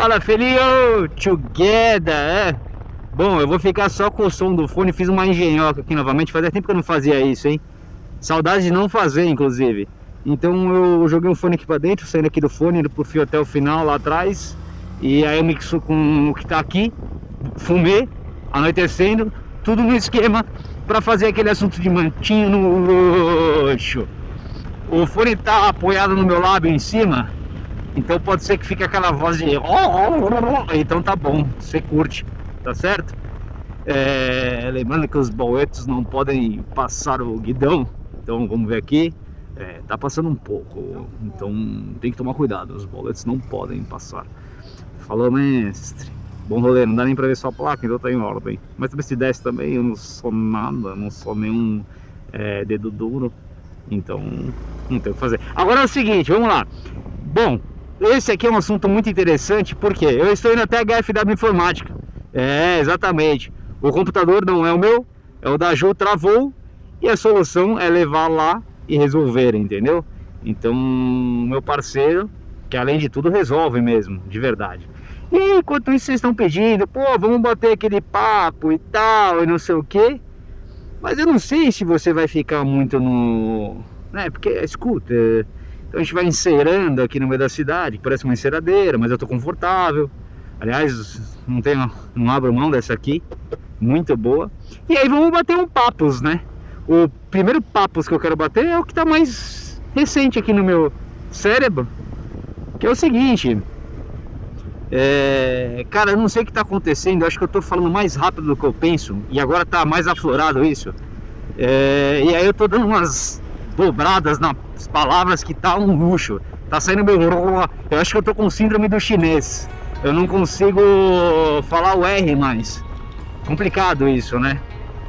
Fala, filhinho! Together, é? Bom, eu vou ficar só com o som do fone. Fiz uma engenhoca aqui novamente. Fazia tempo que eu não fazia isso, hein? Saudade de não fazer, inclusive. Então eu joguei um fone aqui pra dentro, saindo aqui do fone, indo pro fio até o final lá atrás. E aí eu mixo com o que tá aqui, fumê, anoitecendo, tudo no esquema para fazer aquele assunto de mantinho no luxo. O fone tá apoiado no meu lábio em cima, então pode ser que fique aquela voz de... Então tá bom, você curte, tá certo? É, lembrando que os boletos não podem passar o guidão, então vamos ver aqui. É, tá passando um pouco, então tem que tomar cuidado, os boletos não podem passar. Falou, mestre. Bom rolê, não dá nem pra ver sua placa, então tá em ordem. Mas também se desse também, eu não sou nada, não sou nenhum é, dedo duro. Então, não tem o que fazer. Agora é o seguinte, vamos lá. Bom, esse aqui é um assunto muito interessante, porque eu estou indo até a HFW Informática. É, exatamente. O computador não é o meu, é o da Ju, travou. E a solução é levar lá e resolver, entendeu? Então, meu parceiro, que além de tudo resolve mesmo, de verdade. E enquanto isso vocês estão pedindo, pô, vamos bater aquele papo e tal, e não sei o que. Mas eu não sei se você vai ficar muito no... Né, porque, escuta, então a gente vai encerando aqui no meio da cidade, parece uma enceradeira, mas eu tô confortável. Aliás, não, tenho, não abro mão dessa aqui, muito boa. E aí vamos bater um papos, né? O primeiro papos que eu quero bater é o que tá mais recente aqui no meu cérebro, que é o seguinte... É, cara, eu não sei o que está acontecendo, acho que eu estou falando mais rápido do que eu penso e agora está mais aflorado isso. É, e aí eu estou dando umas dobradas nas palavras que tá um luxo. Tá saindo meu... Eu acho que eu tô com síndrome do chinês. Eu não consigo falar o R mais. Complicado isso, né?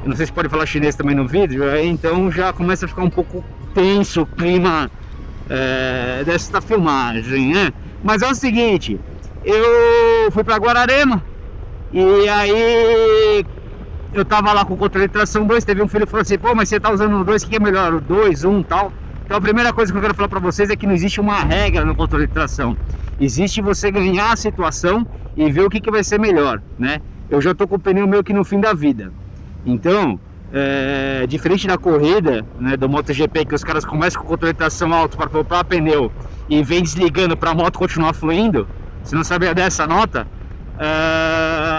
Eu não sei se pode falar chinês também no vídeo, então já começa a ficar um pouco tenso o clima é, desta filmagem, né? Mas é o seguinte, eu fui para Guararema e aí eu tava lá com o controle de tração 2, teve um filho que falou assim, pô, mas você tá usando o 2, o que é melhor, o 2, 1 um, tal? Então a primeira coisa que eu quero falar para vocês é que não existe uma regra no controle de tração. Existe você ganhar a situação e ver o que, que vai ser melhor, né? Eu já tô com o pneu meio que no fim da vida. Então, é, diferente da corrida, né, do MotoGP, que os caras começam com o controle de tração alto para poupar pneu e vem desligando para a moto continuar fluindo, se não sabia dessa nota,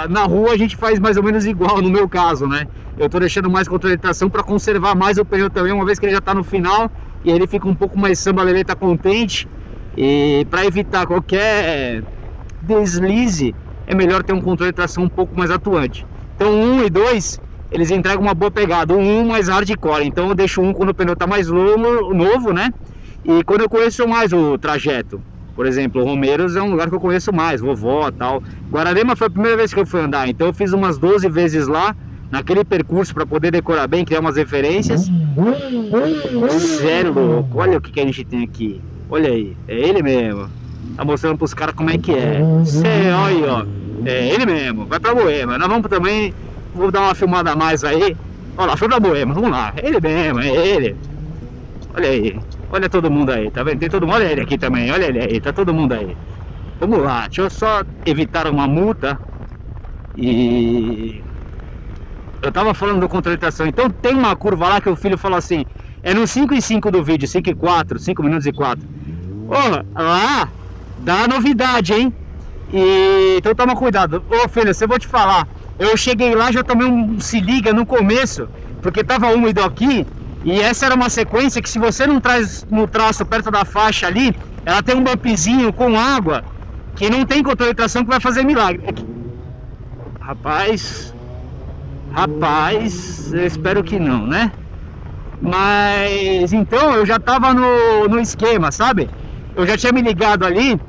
na rua a gente faz mais ou menos igual no meu caso, né? Eu tô deixando mais controle de tração para conservar mais o pneu também, uma vez que ele já está no final e ele fica um pouco mais samba, ele tá contente e para evitar qualquer deslize é melhor ter um controle de tração um pouco mais atuante. Então um e dois eles entregam uma boa pegada, um mais hardcore, então eu deixo um quando o pneu tá mais novo né? E quando eu conheço mais o trajeto, por exemplo, Romeiros é um lugar que eu conheço mais, vovó tal. Guararema foi a primeira vez que eu fui andar, então eu fiz umas 12 vezes lá, naquele percurso para poder decorar bem, criar umas referências. Sério, louco, olha o que, que a gente tem aqui. Olha aí, é ele mesmo. Tá mostrando pros caras como é que é. Cê, olha ó. É ele mesmo, vai pra Boema. Nós vamos também, vou dar uma filmada a mais aí. Olha lá, foi pra Boema, vamos lá. É ele mesmo, é ele. Olha aí. Olha todo mundo aí, tá vendo? Tem todo mundo, olha ele aqui também, olha ele aí, tá todo mundo aí. Vamos lá, deixa eu só evitar uma multa e... Eu tava falando do controle de tração, então tem uma curva lá que o filho falou assim, é no 5 e 5 do vídeo, 5 e 4, 5 minutos e 4. Ô, lá dá novidade, hein? E, então toma cuidado. Ô filho, você vou te falar, eu cheguei lá, já tomei um se liga no começo, porque tava úmido aqui, e essa era uma sequência que se você não traz no traço perto da faixa ali, ela tem um bumpzinho com água que não tem controle de tração que vai fazer milagre. Rapaz, rapaz, eu espero que não, né? Mas então eu já tava no, no esquema, sabe? Eu já tinha me ligado ali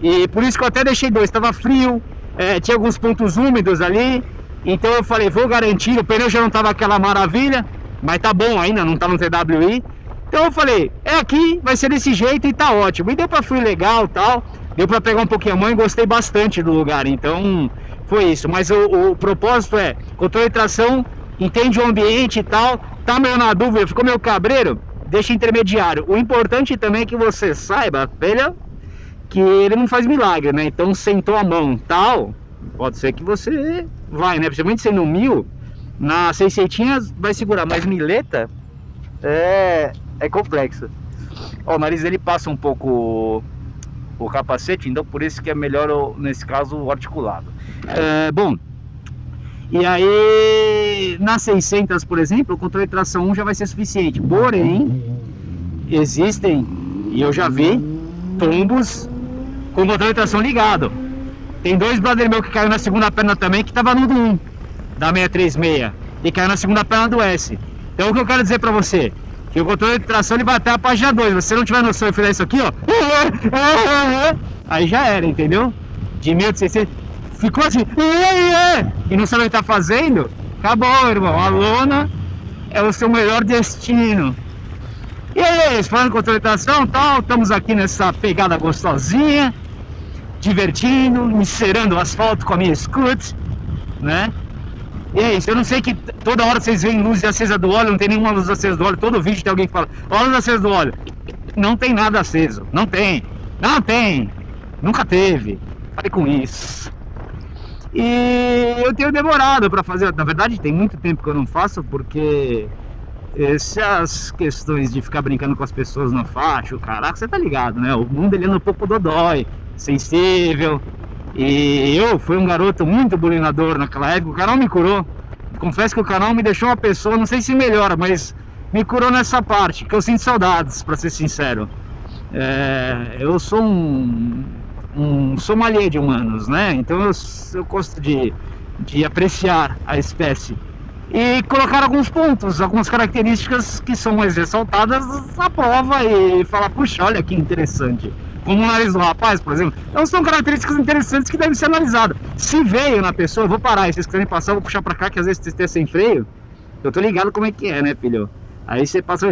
e por isso que eu até deixei dois, tava frio, é, tinha alguns pontos úmidos ali, então eu falei, vou garantir, o pneu já não tava aquela maravilha, mas tá bom ainda, não tá no TWI. Então eu falei, é aqui, vai ser desse jeito e tá ótimo. E deu pra fluir legal tal, deu pra pegar um pouquinho a mão e gostei bastante do lugar. Então foi isso. Mas o, o propósito é, controle de tração, entende o ambiente e tal, tá meio na dúvida, ficou meio cabreiro, deixa intermediário. O importante também é que você saiba, velho, que ele não faz milagre, né? Então sentou a mão tal, pode ser que você vai, né? Principalmente sendo mil, na seiscentinha vai segurar, mas mileta é, é complexo. Ó, o nariz dele passa um pouco o capacete, então por isso que é melhor, nesse caso, o articulado. É, bom, e aí na 600, por exemplo, o controle de tração 1 já vai ser suficiente. Porém, existem, e eu já vi, tombos com o controle de tração ligado. Tem dois brother meu que caiu na segunda perna também, que tava no do 1, da 636, e caiu na segunda perna do S. Então o que eu quero dizer pra você, que o controle de tração ele vai até a página 2, se você não tiver noção e fizer isso aqui, ó, aí já era, entendeu? De 1600, ficou assim, e não sabe o que tá fazendo, acabou, irmão, a lona é o seu melhor destino. E aí, falando com controle de tração, tal, estamos aqui nessa pegada gostosinha, divertindo, encerando o asfalto com a minha scoot, né? É isso, eu não sei que toda hora vocês veem luz acesa do óleo, não tem nenhuma luz acesa do óleo, todo vídeo tem alguém que fala, ó, luz acesa do óleo. Não tem nada aceso, não tem, não tem, nunca teve, pare com isso. E eu tenho demorado para fazer, na verdade tem muito tempo que eu não faço, porque essas questões de ficar brincando com as pessoas na faixa, caraca, você tá ligado, né? O mundo ele anda um pouco dodói, sensível. E eu fui um garoto muito bulinador naquela época, o canal me curou. Confesso que o canal me deixou uma pessoa, não sei se melhora, mas me curou nessa parte, que eu sinto saudades, para ser sincero. É, eu sou um, um sommelier de humanos, né? Então eu, eu gosto de, de apreciar a espécie e colocar alguns pontos, algumas características que são mais ressaltadas na prova e falar, puxa, olha que interessante como o nariz do rapaz, por exemplo. Então são características interessantes que devem ser analisadas. Se veio na pessoa, eu vou parar, e se vocês quiserem passar, eu vou puxar pra cá, que às vezes vocês sem freio. Eu tô ligado como é que é, né, filho? Aí você passa...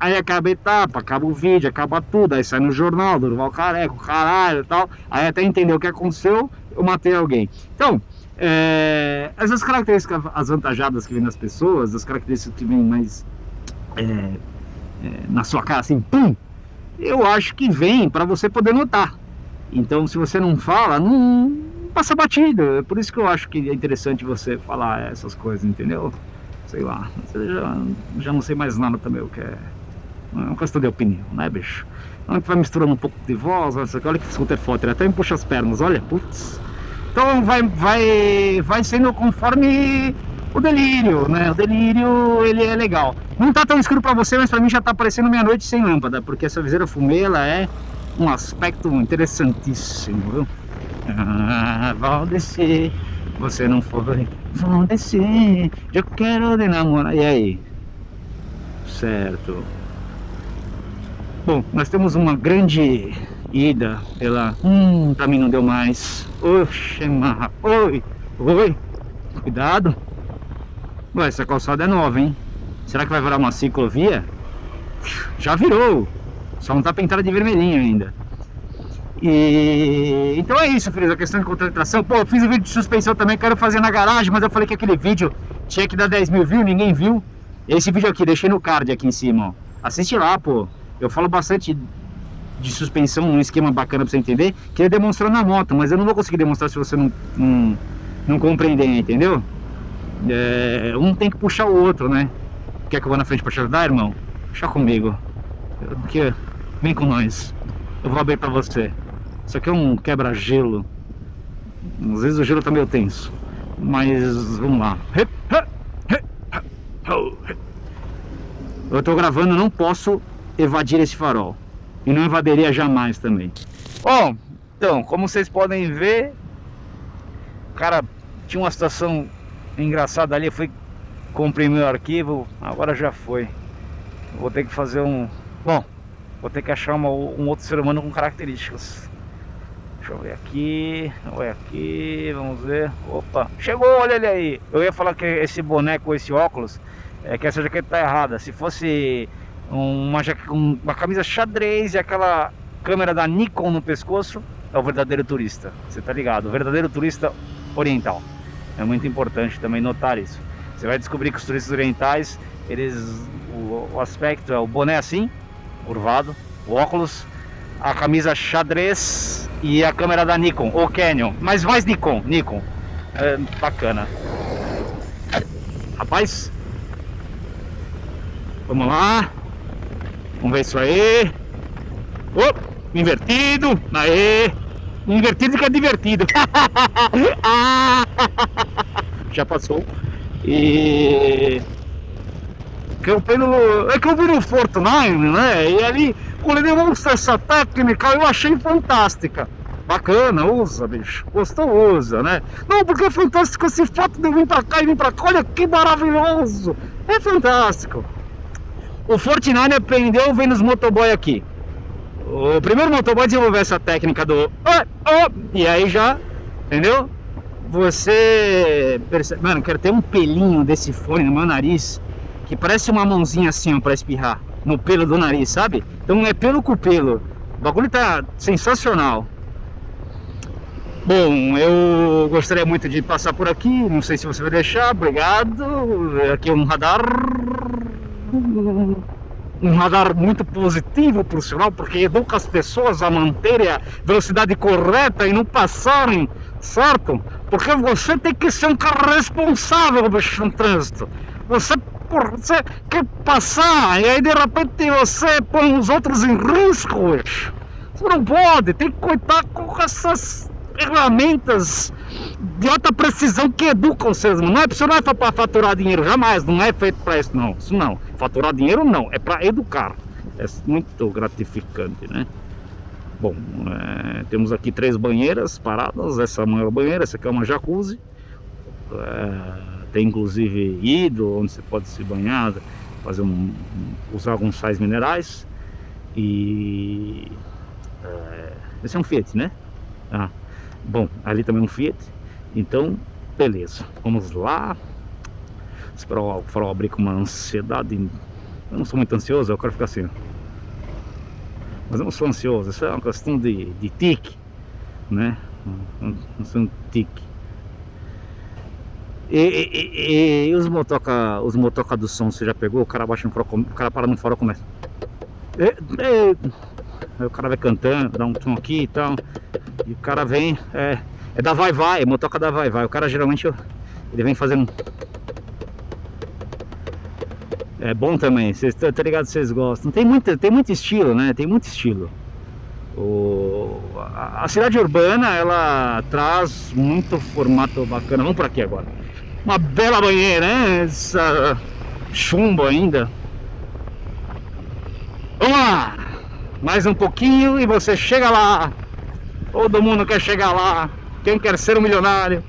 Aí acaba a etapa, acaba o vídeo, acaba tudo, aí sai no jornal, Durval Careco, caralho e tal. Aí até entender o que aconteceu, eu matei alguém. Então, é, essas características as vantajadas que vêm nas pessoas, as características que vêm mais é, é, na sua cara, assim, pum, eu acho que vem para você poder notar. Então, se você não fala, não passa batida. É por isso que eu acho que é interessante você falar essas coisas, entendeu? Sei lá, já, já não sei mais nada também o que é. É uma questão de opinião, né, bicho? Não que vai misturando um pouco de voz, olha que scooter foto, ele até me puxa as pernas, olha, putz. Então vai, vai, vai sendo conforme o delírio, né? O delírio, ele é legal. Não tá tão escuro para você, mas para mim já tá parecendo meia-noite sem lâmpada, porque essa viseira fumê, ela é um aspecto interessantíssimo, viu? Ah, vão descer, você não foi, vão descer, eu quero de namorar, e aí? Certo. Bom, nós temos uma grande ida pela... Hum, pra mim não deu mais. Oxe, marra. Oi, oi, cuidado. Ué, essa calçada é nova, hein? Será que vai virar uma ciclovia? Já virou. Só não tá pintada de vermelhinho ainda. E... Então é isso, filhos, a questão de contratação. Pô, eu fiz um vídeo de suspensão também, quero fazer na garagem, mas eu falei que aquele vídeo tinha que dar 10 mil views, ninguém viu. Esse vídeo aqui, deixei no card aqui em cima, ó. Assiste lá, pô. Eu falo bastante de suspensão, um esquema bacana pra você entender, que é demonstrar na moto, mas eu não vou conseguir demonstrar se você não, não, não compreender, entendeu? É, um tem que puxar o outro, né? Quer que eu vá na frente pra te ajudar, irmão? Puxa comigo. Aqui, vem com nós. Eu vou abrir pra você. Isso aqui é um quebra-gelo. Às vezes o gelo tá meio tenso. Mas vamos lá. Eu tô gravando, não posso evadir esse farol. E não evadiria jamais também. Bom, então, como vocês podem ver, cara, tinha uma situação engraçada ali, foi comprimir o arquivo, agora já foi. Vou ter que fazer um... Bom, vou ter que achar uma, um outro ser humano com características. Deixa eu ver aqui, ver aqui, vamos ver. Opa, chegou, olha ele aí. Eu ia falar que esse boneco, esse óculos, é que essa jaqueta tá errada. Se fosse uma, uma camisa xadrez e aquela câmera da Nikon no pescoço, é o verdadeiro turista. Você tá ligado? O verdadeiro turista oriental. É muito importante também notar isso. Você vai descobrir que os turistas orientais, eles, o, o aspecto é o boné assim, curvado, o óculos, a camisa xadrez e a câmera da Nikon, ou Canon, mas mais Nikon, Nikon. É, bacana. Rapaz, vamos lá. Vamos ver isso aí. Opa, invertido, aê. Invertido que é divertido. Já passou. E eu é que eu vi no Fortnite, né? E ali ele demonstra essa técnica, eu achei fantástica. Bacana, usa, bicho. Gostou, usa, né? Não, porque é fantástico esse fato de eu vir pra cá e vir pra cá. Olha que maravilhoso. É fantástico. O Fortnite aprendeu vendo os motoboy aqui. O primeiro motoboy desenvolveu essa técnica do... Oh, oh, e aí já, entendeu? Você percebe... Mano, quero ter um pelinho desse fone no meu nariz que parece uma mãozinha assim, ó, pra espirrar no pelo do nariz, sabe? Então é pelo com pelo. O bagulho tá sensacional. Bom, eu gostaria muito de passar por aqui, não sei se você vai deixar, obrigado. Aqui é um radar. Um radar muito positivo, por sinal, porque educa as pessoas a manterem a velocidade correta e não passarem, certo? Porque você tem que ser um cara responsável, bicho, no trânsito. Você você quer passar e aí de repente você põe os outros em riscos. Você não pode, tem que contar com essas ferramentas de alta precisão que educam humanos. Não é, não é para faturar dinheiro, jamais, não é feito para isso não. Isso não, faturar dinheiro não, é para educar. É muito gratificante, né? Bom, é, temos aqui três banheiras paradas, essa é a maior banheira, essa aqui é uma jacuzzi. É, tem inclusive hidro, onde você pode se banhar, fazer um, usar alguns sais minerais. E é, esse é um Fiat, né? Ah, bom, ali também é um Fiat. Então, beleza. Vamos lá. Esperar o farol abrir com uma ansiedade. Eu não sou muito ansioso, eu quero ficar assim. Mas eu não sou ansioso, isso é uma questão de, de tique, né? Não sou um tique. E, e, e, os motoca, os motoca do som, você já pegou? O cara baixa no farol, o cara para no farol começa. E, e, o cara vai cantando, dá um tom aqui e tal. E o cara vem, é, é da vai vai, é motoca da vai vai. O cara geralmente ele vem fazendo. É bom também, vocês tá, tá ligado vocês gostam. Tem muito, tem muito estilo, né? Tem muito estilo. O, a, a cidade urbana ela traz muito formato bacana. Vamos por aqui agora. Uma bela banheira, né? Essa chumbo ainda. Vamos lá! Mais um pouquinho e você chega lá. Todo mundo quer chegar lá. Quem quer ser um milionário?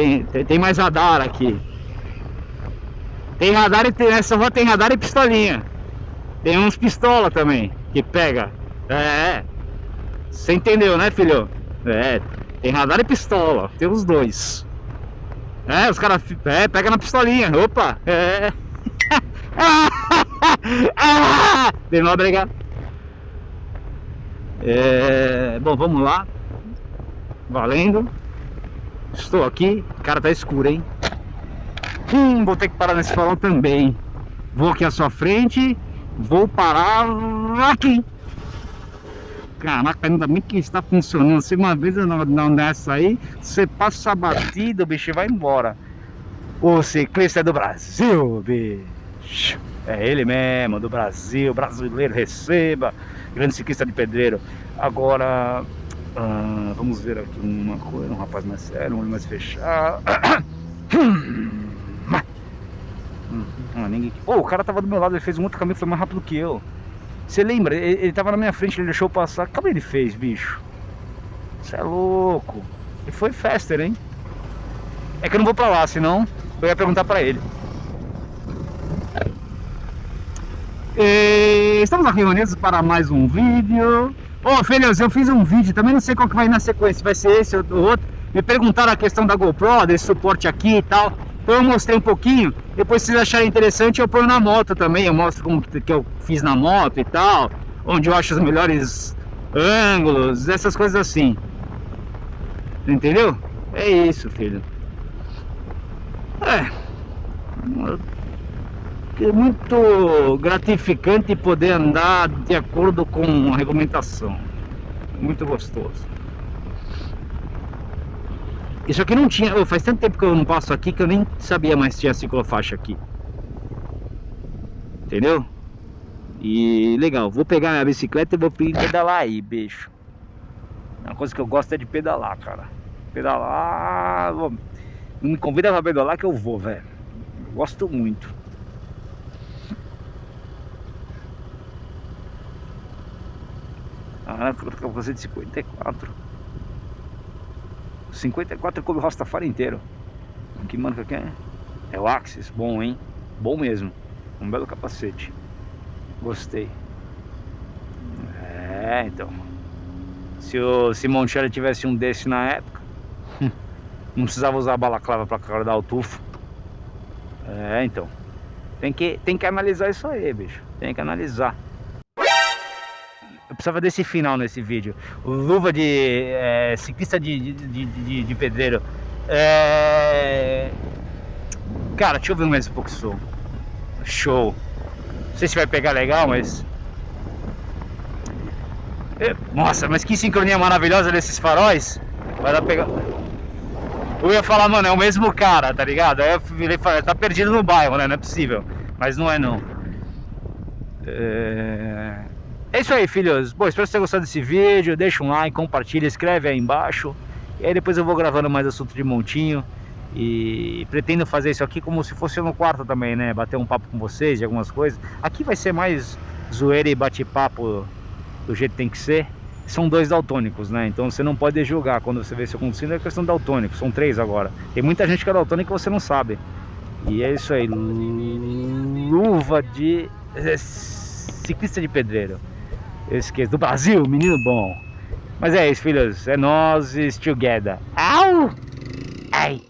Tem, tem, tem mais radar aqui. Tem radar e tem, nessa rua tem radar e pistolinha. Tem uns pistola também que pega. É. Você entendeu, né, filho? É. Tem radar e pistola, tem os dois. É, os caras. É, pega na pistolinha. Opa! É. De não brigar. É, bom, vamos lá. Valendo. Estou aqui. Cara tá escuro, hein? Hum, vou ter que parar nesse farol também. Vou aqui à sua frente. Vou parar aqui. Caraca, ainda bem que está funcionando. Se uma vez não, não dessa aí, você passa a batida, o bicho vai embora. O ciclista é do Brasil, bicho. É ele mesmo, do Brasil, brasileiro, receba. Grande ciclista de pedreiro. Agora, ah, vamos ver aqui uma coisa. Um rapaz mais sério, um olho mais fechado. Ah, ninguém... oh, o cara tava do meu lado, ele fez um outro caminho, foi mais rápido que eu. Você lembra? Ele, ele tava na minha frente, ele deixou passar. Como ele fez, bicho? Você é louco. E foi faster, hein? É que eu não vou pra lá, senão eu ia perguntar pra ele. E estamos aqui reunidos para mais um vídeo. Ô, oh, eu fiz um vídeo, também não sei qual que vai na sequência, vai ser esse ou outro. Me perguntaram a questão da GoPro, desse suporte aqui e tal. Então eu mostrei um pouquinho, depois se vocês acharem interessante eu ponho na moto também, eu mostro como que eu fiz na moto e tal, onde eu acho os melhores ângulos, essas coisas assim. Entendeu? É isso, filho. É. é muito gratificante poder andar de acordo com a regulamentação. Muito gostoso. Isso aqui não tinha, oh, faz tanto tempo que eu não passo aqui que eu nem sabia mais se tinha ciclofaixa aqui. Entendeu? E legal, vou pegar minha bicicleta e vou pedalar aí, bicho. Uma coisa que eu gosto é de pedalar, cara. Pedalar. Não me convida pra pedalar que eu vou, velho. Gosto muito. Ah, fazer de 54. 54 coube o Rastafari inteiro. Que marca que é? É o Axis, bom hein? Bom mesmo. Um belo capacete. Gostei. É, então. Se o Simoncelli tivesse um desse na época, não precisava usar a balaclava para guardar o tufo. É, então. Tem que, tem que analisar isso aí, bicho. Tem que analisar. Precisava desse final nesse vídeo. Luva de é, ciclista de, de, de, de pedreiro. É... Cara, deixa eu ver mais um pouco som. Show. Não sei se vai pegar legal, mas... É, nossa, mas que sincronia maravilhosa desses faróis. Vai dar pegar... Eu ia falar, mano, é o mesmo cara, tá ligado? Aí eu virei falei, tá perdido no bairro, né? Não é possível. Mas não é não. É... é isso aí, filhos. Bom, espero que você tenha gostado desse vídeo. Deixa um like, compartilha, escreve aí embaixo. E aí depois eu vou gravando mais assunto de montinho. E pretendo fazer isso aqui como se fosse no quarto também, né? Bater um papo com vocês de algumas coisas. Aqui vai ser mais zoeira e bate-papo do jeito que tem que ser. São dois daltônicos, né? Então você não pode julgar quando você vê isso acontecendo, é questão daltônico. São três agora. Tem muita gente que é daltônica e você não sabe. E é isso aí. Luva de ciclista de pedreiro. Esqueço. Do Brasil, menino bom. Mas é isso, filhos. É nós together. Au! Ai!